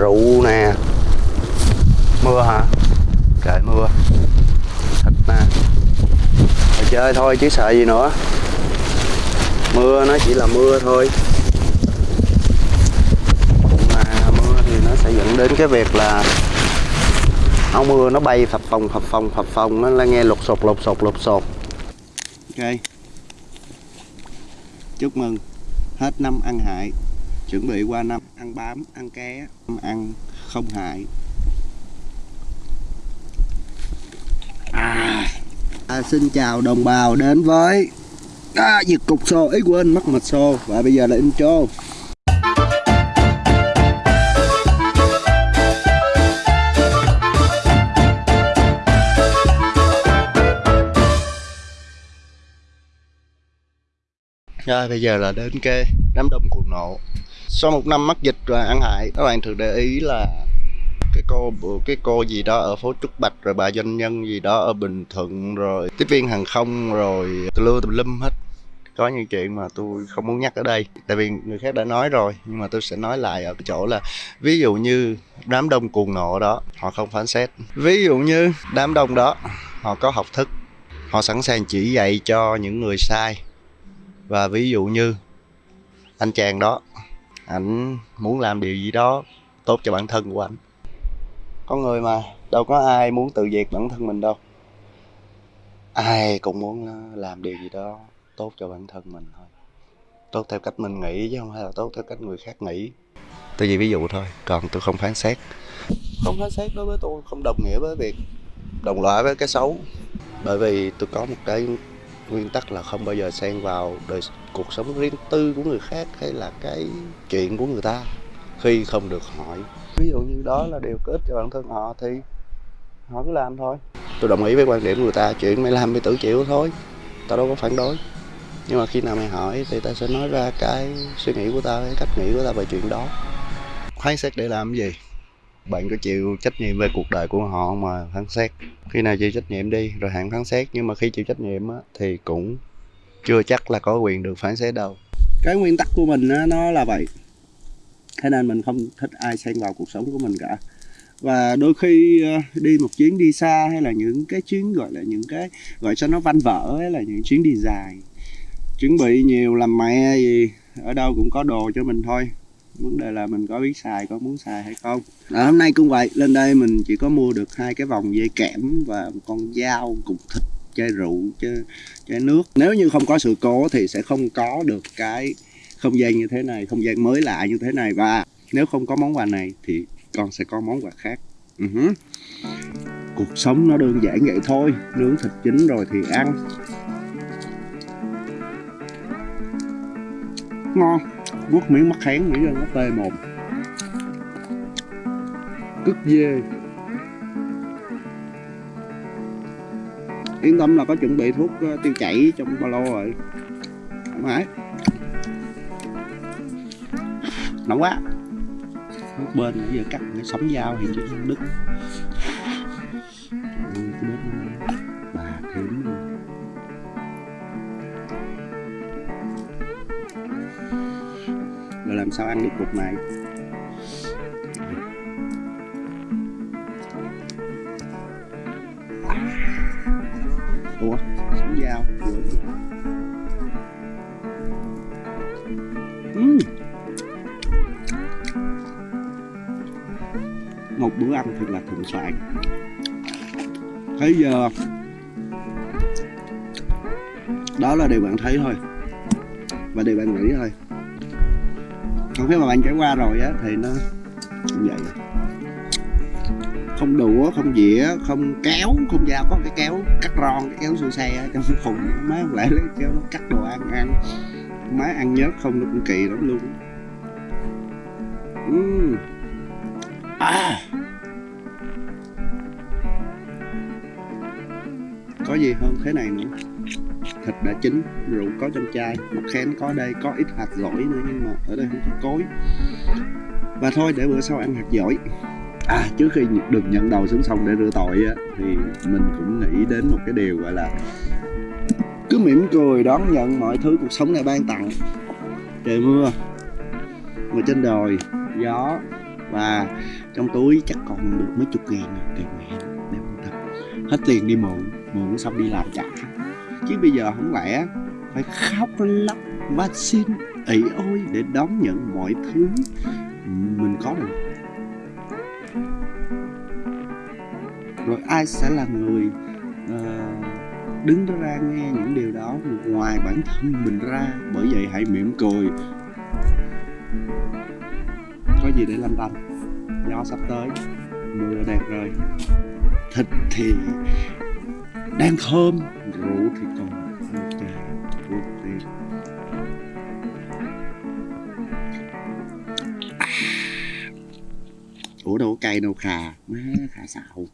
rượu nè. Mưa hả? Trời, mưa. Thịt nè Rồi chơi thôi chứ sợ gì nữa. Mưa nó chỉ là mưa thôi. Mà mưa thì nó sẽ dẫn đến cái việc là áo mưa nó bay phập phồng phập phồng phập phồng. Nó là nghe lột sột lột sột lột sột ok. Chúc mừng. Hết năm ăn hại chuẩn bị qua năm ăn bám ăn ké ăn không hại. À, à, xin chào đồng bào đến với à, giật cục xô ấy quên mất mật xô và bây giờ là intro. Rồi bây giờ là đến cái đám đông cuồng nộ. Sau một năm mắc dịch và ăn hại, Các bạn thường để ý là cái cô cái cô gì đó ở phố Trúc Bạch, rồi bà doanh nhân gì đó ở Bình Thuận, rồi tiếp viên hàng không, rồi lưa tùm lum hết. Có những chuyện mà tôi không muốn nhắc ở đây, tại vì người khác đã nói rồi, nhưng mà tôi sẽ nói lại ở cái chỗ là ví dụ như đám đông cuồng nộ đó, họ không phán xét. Ví dụ như đám đông đó, họ có học thức, họ sẵn sàng chỉ dạy cho những người sai. Và ví dụ như anh chàng đó ảnh muốn làm điều gì đó tốt cho bản thân của ảnh. Con người mà đâu có ai muốn tự diệt bản thân mình đâu. Ai cũng muốn ờ, làm điều gì đó tốt cho bản thân mình thôi. Tốt theo cách mình nghĩ chứ không phải là tốt theo cách người khác nghĩ. Tôi chỉ ví dụ thôi, còn tôi không phán xét. Không phán xét đối với tôi, không đồng nghĩa với việc đồng loại với cái xấu. Bởi vì tôi có một cái nguyên tắc là không bao giờ xen vào đời cuộc sống riêng tư của người khác hay là cái chuyện của người ta khi không được hỏi. Ví dụ như đó là điều có ích cho bản thân họ thì họ cứ làm thôi. Tôi đồng ý với quan điểm của người ta chuyện mày làm mày tự chịu thôi tao đâu có phản đối. Nhưng mà khi nào mày hỏi thì ta sẽ nói ra cái suy nghĩ của tao cái cách nghĩ của tao về chuyện đó. Phán xét để làm cái gì bạn có chịu trách nhiệm về cuộc đời của họ mà phán xét. Khi nào chịu trách nhiệm đi rồi hãng phán xét. Nhưng mà khi chịu trách nhiệm á, thì cũng chưa chắc là có quyền được phán xét đâu. Cái nguyên tắc của mình á, nó là vậy. Thế nên mình không thích ai xen vào cuộc sống của mình cả. Và đôi khi ờ, đi một chuyến đi xa hay là những cái chuyến gọi là những cái gọi cho nó văn vở hay là những chuyến đi dài. Chuẩn bị nhiều làm mẹ gì ở đâu cũng có đồ cho mình thôi vấn đề là mình có biết xài có muốn xài hay không. À, hôm nay cũng vậy lên đây mình chỉ có mua được hai cái vòng dây kẽm và một con dao cục thịt chai rượu chai, chai nước. Nếu như không có sự cố thì sẽ không có được cái không gian như thế này không gian mới lạ như thế này. Và nếu không có món quà này thì con sẽ có món quà khác. Uh-huh. cuộc sống nó đơn giản vậy thôi nướng thịt chín rồi thì ăn. Ngon nuốt miếng mắc kháng nghĩ ra nó tê mồm. Cứt dê. Yên tâm là có chuẩn bị thuốc ờ, tiêu chảy trong ba lô rồi. Thoải mái. Nóng quá. Nước bên nãy giờ cắt cái sống dao thì chỉ đứt. Rồi làm sao ăn được cục này? Ủa, sống dao uhm. một bữa ăn thật là thịnh soạn. Thấy giờ? Đó là điều bạn thấy thôi. Và điều bạn nghĩ thôi còn khi mà bạn trải qua rồi á, thì nó cũng vậy. Không đũa không dĩa, không kéo, không dao, có cái kéo cắt ron, cái kéo xua xe trong khùng má lại lấy kéo nó cắt đồ ăn ăn. Má ăn nhớt không nó cũng kỳ lắm luôn. Uhm. à. có gì hơn thế này nữa thịt đã chín, rượu có trong chai mắc khén có đây, có ít hạt dổi nữa nhưng mà ở đây không có cối. Và thôi, để bữa sau ăn hạt dổi à trước khi được nhận đầu xuống sông để rửa tội á, thì mình cũng nghĩ đến một cái điều gọi là cứ mỉm cười đón nhận mọi thứ cuộc sống này ban tặng. Trời mưa mà trên đồi, gió, và trong túi chắc còn được mấy chục ngàn, tiền mẹ để ăn thịt hết tiền đi mượn mượn xong đi làm trả chứ bây giờ không lẽ phải khóc lóc và xin ỷ ôi để đón nhận mọi thứ mình có được? Rồi ai sẽ là người uh, đứng đó ra nghe những điều đó ngoài bản thân mình ra? Bởi vậy hãy mỉm cười. Có gì để lanh tanh? Do sắp tới mưa đẹp rồi. Thịt thì đang thơm. Rượu thì còn một chai rượu thì ủa, đâu có cay đâu, khà má, khà xạo.